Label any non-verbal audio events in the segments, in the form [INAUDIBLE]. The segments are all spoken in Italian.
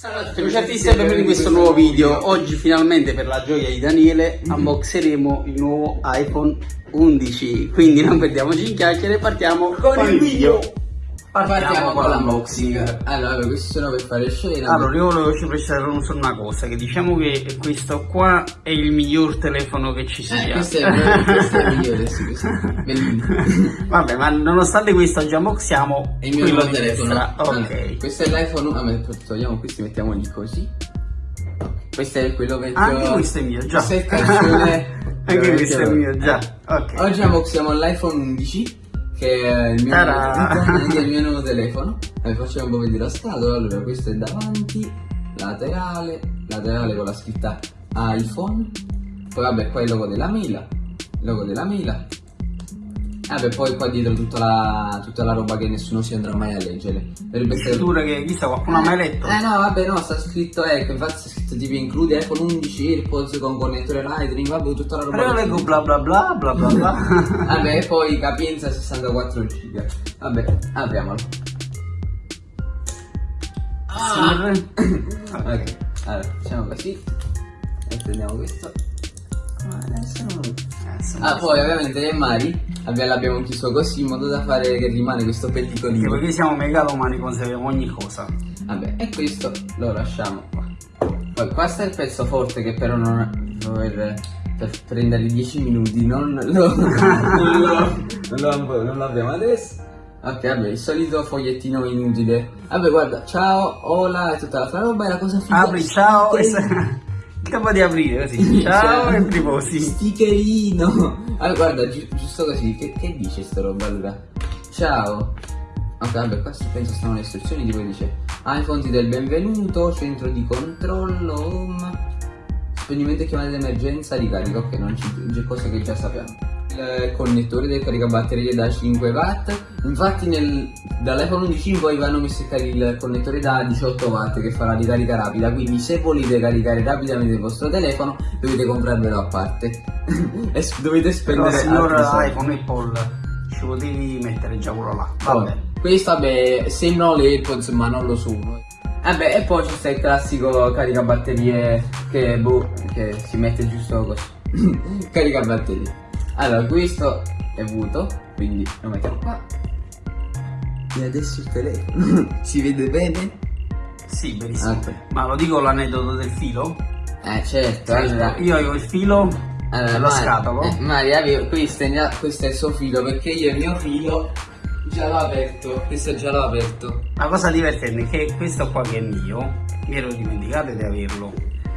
Ciao a tutti amici e benvenuti in questo nuovo video. Oggi finalmente per la gioia di Daniele unboxeremo il nuovo iPhone 11. Quindi non perdiamoci in chiacchiere, partiamo con, il video. Partiamo, con l'unboxing. Allora, questi sono per fare scena. Allora, io volevo ci precisare solo una cosa, che diciamo che questo qua è il miglior telefono che ci sia. Eh, questo è il questo è il migliore, sì, questo è. [LAUGHS] Vabbè, ma nonostante questo oggi unboxiamo È il mio nuovo telefono. Allora, Ok. questo è l'iPhone. Ah, ma togliamo questi, mettiamoli così. Questo è quello vecchio. Anche questo è mio, già. Questo è il calcione. [LAUGHS] Anche questo è mio, già. Eh. Ok. Oggi unboxiamo l'iPhone 11 che è il mio, il mio nuovo telefono. Eh, facciamo un po' vedere la scatola. Allora, questo è davanti, laterale, laterale con la scritta iPhone. Poi vabbè, qua il logo della mela, il logo della Vabbè, poi qua dietro tutta la, tutta la roba che nessuno si andrà mai a leggere. Dovrebbe essere Sicuro che chissà qualcuno ha mai letto? eh no, vabbè, no, sta scritto, ecco, infatti sta scritto tipo include iPhone 11 AirPods con connettore Lightning, vabbè, tutta la roba. Però leggo bla bla bla bla bla bla. [LAUGHS] Vabbè, e poi capienza 64 giga. Vabbè, apriamolo. Ah! [COUGHS] ok, allora, facciamo così. E prendiamo questo. Adesso non- Ah, poi ovviamente nel Mari abbiamo- l'abbiamo chiuso così in modo da fare che rimane questo pellicolino. perché siamo megalomani, conserviamo ogni cosa. Vabbè, e questo lo lasciamo qua. Poi qua sta il pezzo forte che però non per, per prendere 10 minuti non lo, non [LAUGHS] lo, non lo, non lo abbiamo adesso. Ok, vabbè, il solito fogliettino inutile. Vabbè, guarda, ciao, hola e tutta la roba e la cosa figa. Apri, ciao, [LAUGHS] Capo di aprire così. Ciao Cioè, e riposi. Stickerino. Allora, guarda, gi- giusto così, che, che dice sta roba allora? Ciao. Ok, vabbè, qua penso stanno le istruzioni, tipo dice iPhone il benvenuto, centro di controllo, home, spegnimento e chiamate d'emergenza, ricarica, ok, non ci c'è cose che già sappiamo. Il connettore del caricabatterie da 5 watt, infatti dall'iPhone 11 in poi vanno messo il, connettore da 18 watt che fa la ricarica rapida, quindi se volete caricare rapidamente il vostro telefono dovete comprarvelo a parte [LAUGHS] e dovete Però spendere signor altri soldi. iPhone Apple ci potevi mettere già quello là. Vabbè. Vabbè. Questo vabbè, sembrano le AirPods ma non lo sono. Vabbè, e poi c'è sta il classico caricabatterie che, boh, che si mette giusto così. [COUGHS] caricabatterie. Allora, questo è vuoto, quindi lo mettiamo qua. E adesso il telefono. [LAUGHS] si vede bene? Sì, benissimo. Ok. Ma lo dico l'aneddoto del filo? Eh, certo. Allora, Io avevo il filo allora nello Mari- scatolo. Eh, Maria, questo, è, questo è il suo filo perché io il mio filo già l'ho aperto. Questo già l'ho aperto. La cosa divertente è che questo qua che è mio, mi ero dimenticato di averlo.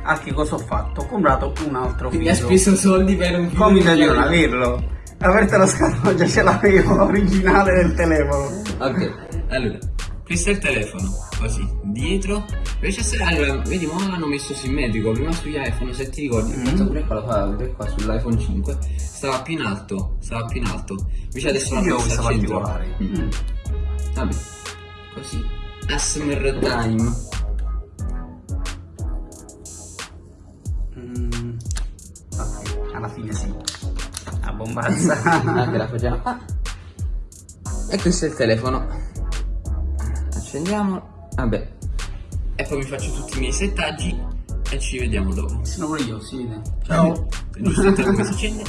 A che cosa ho fatto? Ho comprato un altro Quindi ha filo. speso soldi per un filo. Come di non averlo? Aperta la scatola, già ce l'avevo originale del telefono. Ok, allora, questo è il telefono, così, dietro. Invece se, allora, vedi, ma l'hanno messo simmetrico, prima sugli iPhone, se ti ricordi, mm pure qua, lo fa vedere qua sull'iPhone 5, stava più in alto, stava più in alto. Invece adesso l'hanno messo al centro. Mm. Vabbè, così. ASMR time. La bombazza. [LAUGHS] Anche la facciamo qua. E questo è il telefono. Accendiamo. Vabbè. E poi mi faccio tutti i miei settaggi e ci vediamo dopo. Sono pure io, si vede. Ciao. Giusto si accende.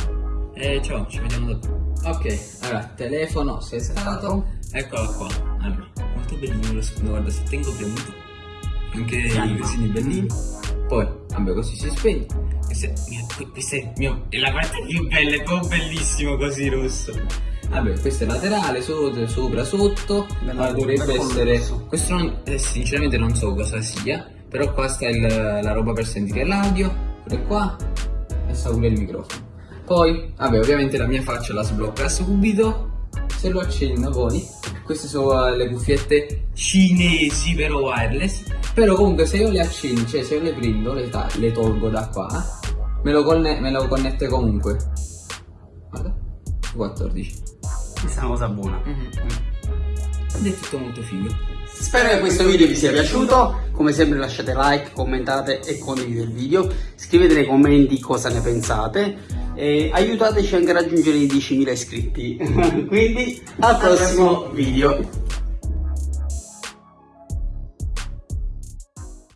E ciao, ci vediamo dopo. Ok, allora, telefono settato. Eccolo qua. Allora, molto bellino lo sfondo, guarda, se tengo premuto. Anche i cosini bellini. Poi, vabbè, così si spegne. Questo è, mio- questo è, mio, è la parte più bella, è proprio bellissimo così rosso. Vabbè, questo è laterale, sopra, sopra sotto. Bello, Ma dovrebbe essere. rosso. Questo non- eh, sinceramente non so cosa sia. Però qua sta il- la roba per sentire l'audio. Pure qua. E sta pure il microfono. Poi, vabbè, ovviamente la mia faccia la sblocca subito. Se lo accendo poi. Queste sono eh, le cuffiette cinesi però wireless. Però comunque se io le accendo, cioè se io le prendo, le, le tolgo da qua, me lo, conne- me lo connette comunque. Guarda. 14. Questa è una cosa buona. Ed è tutto molto figo. Spero che questo video vi sia piaciuto, come sempre lasciate like, commentate e condividete il video, scrivete nei commenti cosa ne pensate e aiutateci anche a raggiungere i 10.000 iscritti. [LAUGHS] Quindi al prossimo video.